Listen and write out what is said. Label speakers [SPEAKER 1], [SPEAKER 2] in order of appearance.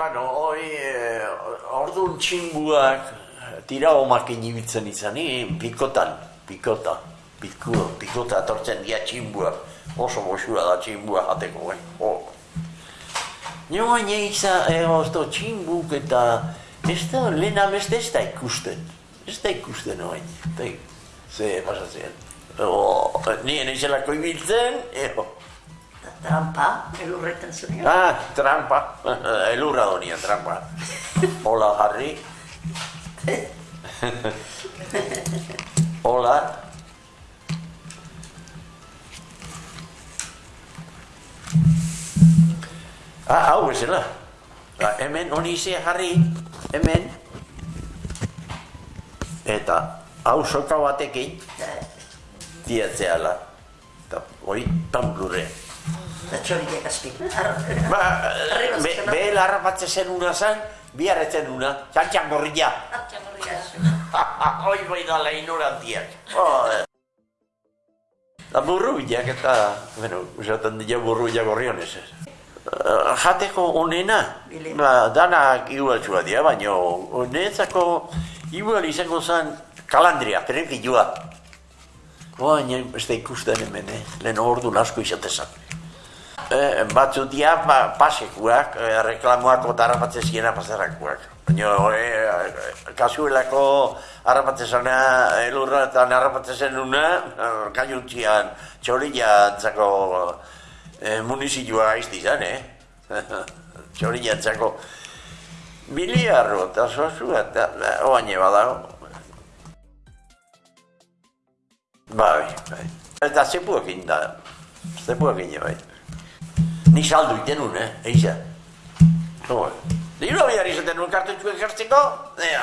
[SPEAKER 1] Bueno, hoi, eh, orduan txinbuak tira omakin ibiltzen izanin, pikotan, pikota, piko, pikota etortzen dia txinbuak, oso goxura da txinbua jateko, eh? Oh. Nio baina izan, eh, ozto, txinbuk eta ez da, lehena beste ez da ikusten, ez da ikusten hori, eta ze pasatzen. Oh, nien izelako ibiltzen, eh, oh.
[SPEAKER 2] Trampa, elurretan zuen.
[SPEAKER 1] Ah, trampa. Elurra donia, trampa. Hola, Harry. Hola. Ah, hau bezala. Ba, hemen, honi ze, Harry. Hemen. Eta, hau soka batekin, diatzeala. Eta, hori, tamplurre.
[SPEAKER 2] Eta txoriak azpik.
[SPEAKER 1] Ba, be, behel harrapatzen zen una zan, biharretzen una, txantxan gorria. Hoi bai da lehin orantiak. Da burru bilak eta, bueno, usaten dira burru bilak gorrionez. Uh, jateko onena, ba, danak igualtsua dira, baina honetzako igual izango zen kalandria, trenpilua. Baina ez da ikusten hemen, eh? lehen ordu asko izatezan. Eh, batzu dia ba, pasekuak, eh, reklamoak eta harrapatzen pasarakuak. Baina, eh, kasuelako harrapatzen elurra eta harrapatzen zenuna, eh, kaiuntzian, txorila antzako eh, munizioa izti izan, eh? txorila antzako biliarro eta zozu eta oaine badago. Bai, bai. Eta zepuekin da, zepuekin bai. Ni saldu iten nun, eh, eixa. No, Diru abiar izaten nun kartutxuek jartzeko, ea.